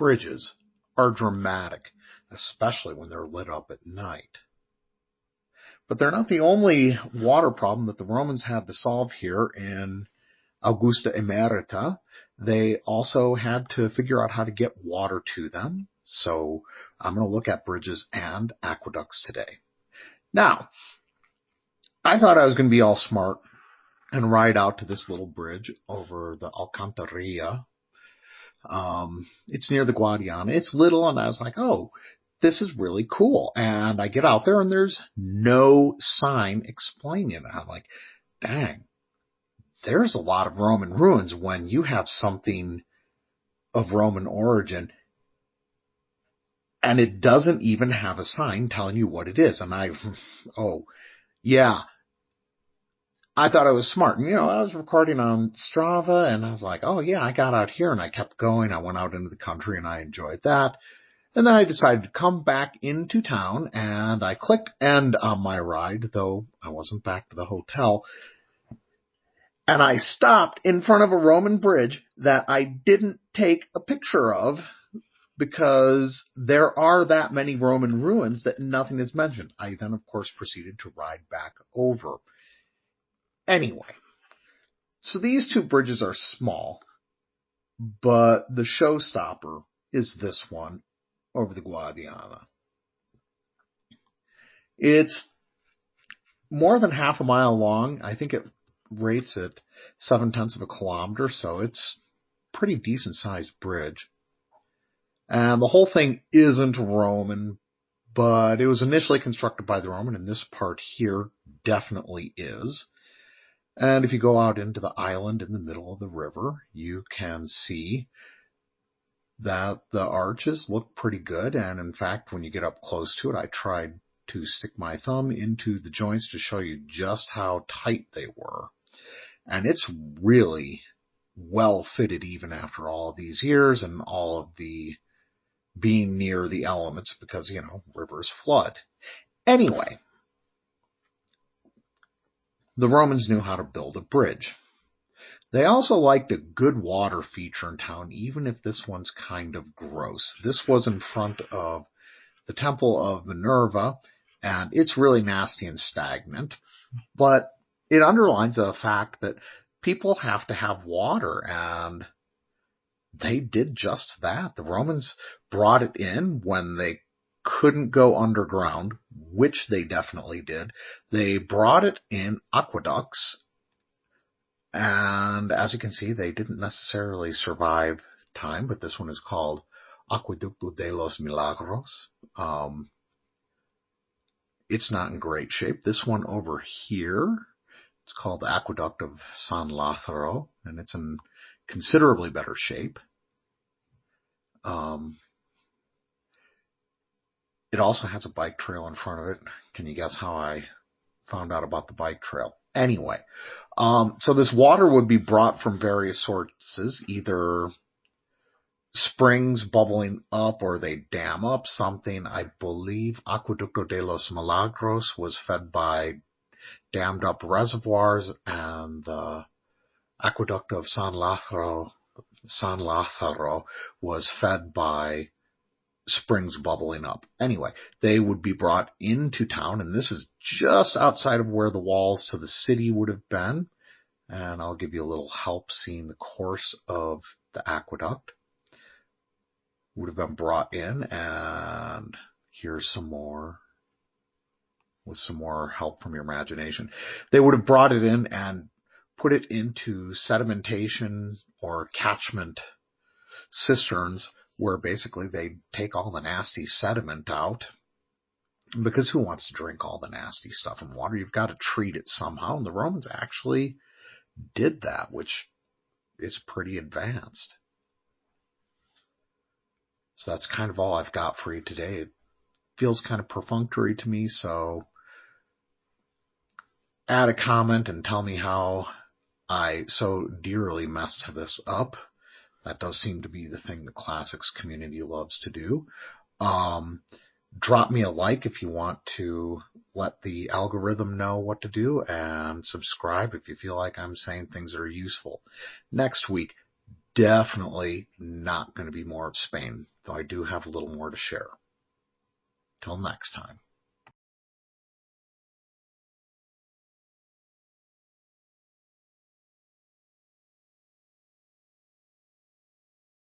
bridges are dramatic, especially when they're lit up at night. But they're not the only water problem that the Romans had to solve here in Augusta Emerita. They also had to figure out how to get water to them. So I'm going to look at bridges and aqueducts today. Now, I thought I was going to be all smart and ride out to this little bridge over the Alcantarilla. Um, it's near the Guadiana. It's little, and I was like, oh, this is really cool. And I get out there, and there's no sign explaining it. I'm like, dang, there's a lot of Roman ruins when you have something of Roman origin and it doesn't even have a sign telling you what it is. And I, oh, yeah. I thought I was smart. And, you know, I was recording on Strava and I was like, oh yeah, I got out here and I kept going. I went out into the country and I enjoyed that. And then I decided to come back into town and I clicked end on my ride, though I wasn't back to the hotel. And I stopped in front of a Roman bridge that I didn't take a picture of because there are that many Roman ruins that nothing is mentioned. I then, of course, proceeded to ride back over. Anyway, so these two bridges are small, but the showstopper is this one over the Guadiana. It's more than half a mile long. I think it rates at seven tenths of a kilometer, so it's pretty decent sized bridge. And the whole thing isn't Roman, but it was initially constructed by the Roman, and this part here definitely is. And if you go out into the island in the middle of the river, you can see that the arches look pretty good. And in fact, when you get up close to it, I tried to stick my thumb into the joints to show you just how tight they were. And it's really well fitted even after all these years and all of the being near the elements because, you know, rivers flood. Anyway, the Romans knew how to build a bridge. They also liked a good water feature in town, even if this one's kind of gross. This was in front of the Temple of Minerva, and it's really nasty and stagnant, but it underlines the fact that people have to have water and they did just that. The Romans brought it in when they couldn't go underground, which they definitely did. They brought it in aqueducts, and as you can see, they didn't necessarily survive time, but this one is called Acueducto de los Milagros. Um, it's not in great shape. This one over here, it's called the Aqueduct of San Lázaro, and it's in considerably better shape. Um, it also has a bike trail in front of it. Can you guess how I found out about the bike trail? Anyway, um, so this water would be brought from various sources, either springs bubbling up or they dam up something. I believe Acueducto de los Milagros was fed by dammed up reservoirs and the Aqueduct of San Lázaro, San Lázaro was fed by springs bubbling up. Anyway, they would be brought into town, and this is just outside of where the walls to the city would have been. And I'll give you a little help seeing the course of the aqueduct. Would have been brought in, and here's some more with some more help from your imagination. They would have brought it in and put it into sedimentation or catchment cisterns where basically they take all the nasty sediment out. Because who wants to drink all the nasty stuff in water? You've got to treat it somehow. And the Romans actually did that, which is pretty advanced. So that's kind of all I've got for you today. It feels kind of perfunctory to me, so add a comment and tell me how I so dearly messed this up. That does seem to be the thing the classics community loves to do. Um, drop me a like if you want to let the algorithm know what to do and subscribe if you feel like I'm saying things that are useful. Next week, definitely not going to be more of Spain, though I do have a little more to share. Till next time.